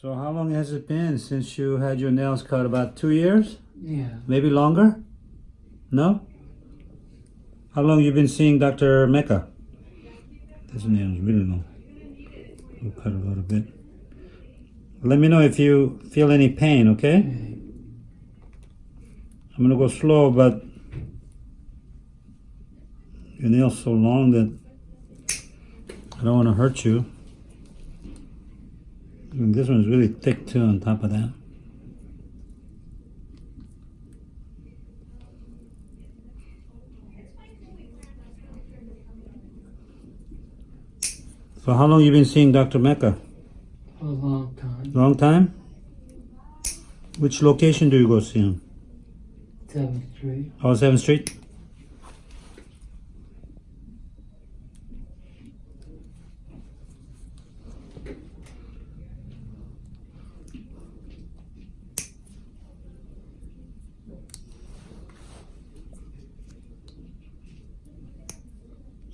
So how long has it been since you had your nails cut? About two years? Yeah. Maybe longer? No? How long you been seeing Dr. Mecca? This nail is really long. We'll cut a little bit. Let me know if you feel any pain, okay? I'm gonna go slow, but your nail's so long that I don't want to hurt you. And this one's really thick too on top of that. So how long you been seeing Dr. Mecca? A long time. Long time? Which location do you go see him? Seventh Street. Oh, 7th Street?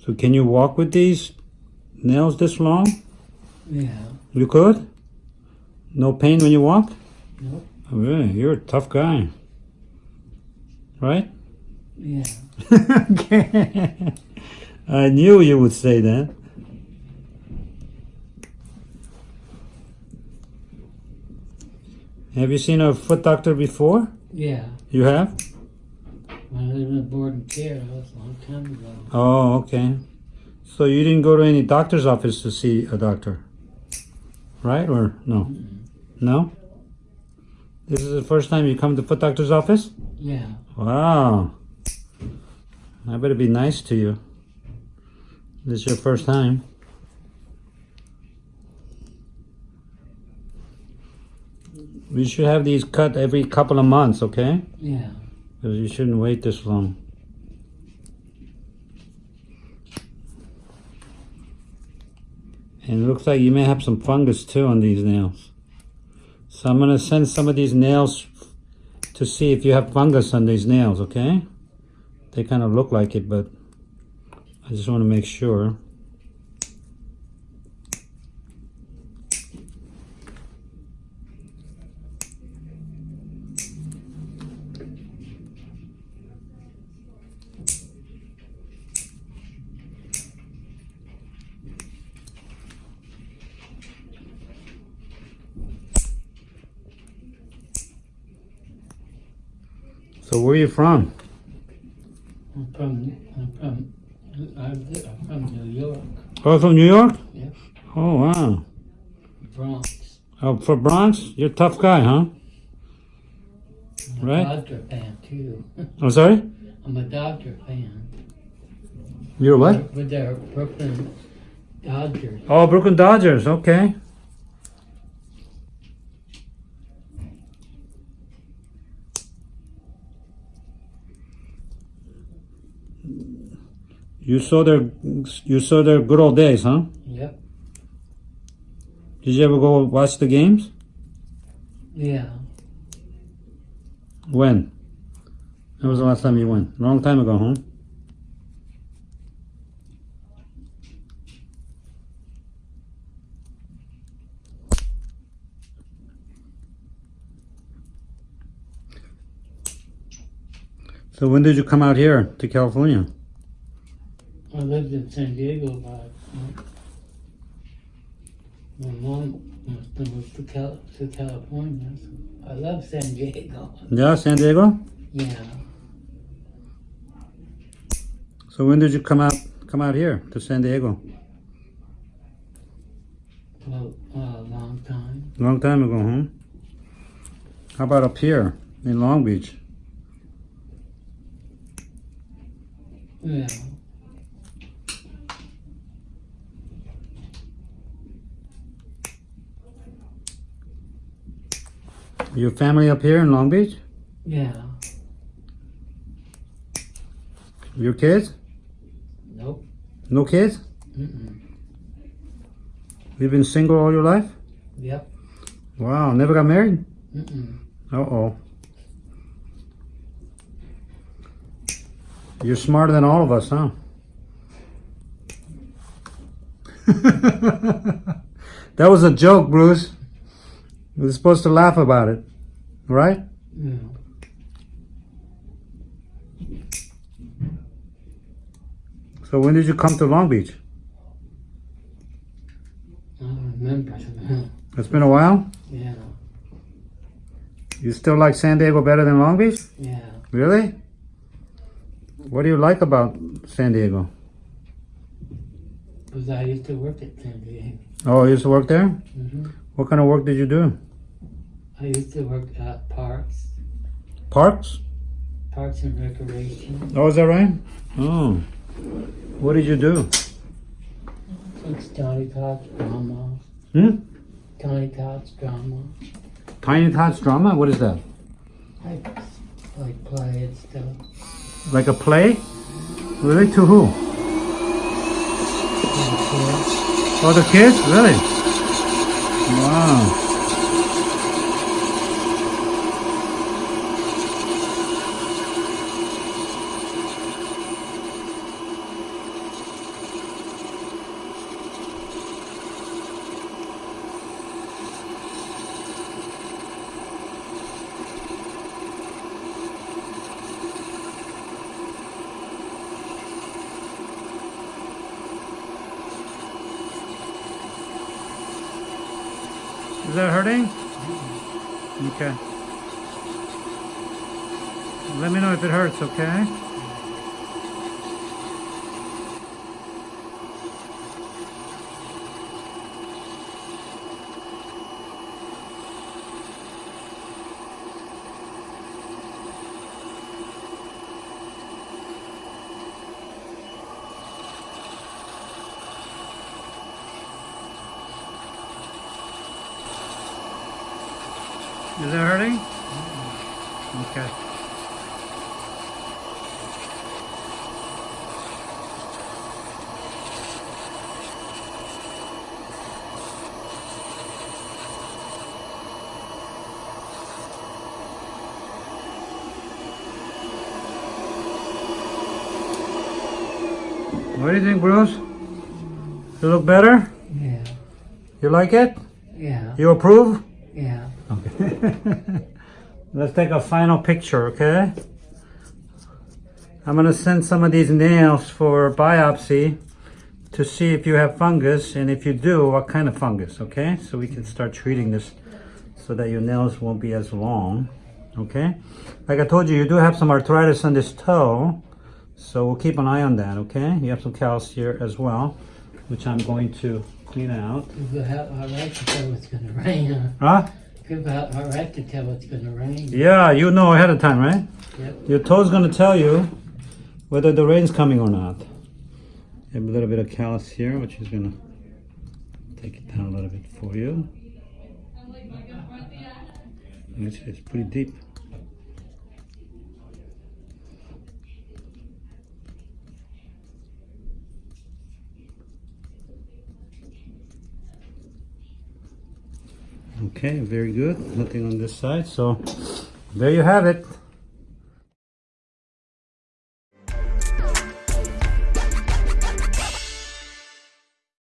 So can you walk with these nails this long? Yeah. You could? No pain when you walk? Nope. Oh, really? You're a tough guy. Right? Yeah. okay. I knew you would say that. Have you seen a foot doctor before? Yeah. You have? When I lived in board and care, that was a long time ago. Oh, okay. So you didn't go to any doctor's office to see a doctor? Right or no? No? This is the first time you come to foot doctor's office? Yeah. Wow. I better be nice to you. This is your first time. We should have these cut every couple of months, okay? Yeah. Because you shouldn't wait this long. And it looks like you may have some fungus too on these nails. So I'm going to send some of these nails to see if you have fungus on these nails, okay? They kind of look like it, but I just want to make sure. So where are you from? I'm from, I'm from, I'm from New York, Oh, from New York? Yep. Oh, wow. Bronx. Oh, for Bronx? You're a tough guy, huh? I'm a Right. Dodger fan too. I'm sorry? I'm a Dodger fan. You're what? With their Brooklyn Dodgers. Oh, Brooklyn Dodgers. Okay. You saw their you saw their good old days, huh? Yep. Did you ever go watch the games? Yeah. When? When was the last time you went? Long time ago, huh? So when did you come out here to California? I lived in San Diego about my mom moved to, Cal- to California. So I love San Diego. Yeah, San Diego. Yeah. So when did you come out come out here to San Diego? Well, a long time. Long time ago, huh? How about up here in Long Beach? Yeah. Your family up here in Long Beach? Yeah. Your kids? Nope. No kids? Mm-mm. You've been single all your life? Yep. Wow, never got married? Mm-mm. Uh-oh. You're smarter than all of us, huh? that was a joke, Bruce. We're supposed to laugh about it, right? Yeah. So when did you come to Long Beach? I don't remember. It's been a while. yeah. You still like San Diego better than Long Beach? Yeah. Really? What do you like about San Diego? Because I used to work at San Diego. Oh, you used to work there? hmm What kind of work did you do? I used to work at parks, Parks? parks and recreation. Oh, is that right? Oh. What did you do? It's Johnny Cox drama. Hmm? Johnny Cox drama. Tiny Tots drama? What is that? Like, like play and stuff. Like a play? Really? To who? And kids. Oh, the kids? Really? Wow. That hurting? Okay. Let me know if it hurts, okay? Is it hurting? Okay. What do you think, Bruce? You look better? Yeah. You like it? Yeah. You approve? Let's take a final picture, okay? I'm gonna send some of these nails for biopsy to see if you have fungus, and if you do, what kind of fungus, okay? So we can start treating this so that your nails won't be as long, okay? Like I told you, you do have some arthritis on this toe, so we'll keep an eye on that, okay? You have some callus here as well, which I'm going to clean out. All right to it's gonna rain. Huh? Huh? Have all right to tell it's gonna rain. Yeah, you know ahead of time, right? Yep. Your toe's gonna tell you whether the rain's coming or not. A little bit of callus here, which is gonna take it down a little bit for you. It's, it's pretty deep. Okay, very good. Nothing on this side. So there you have it.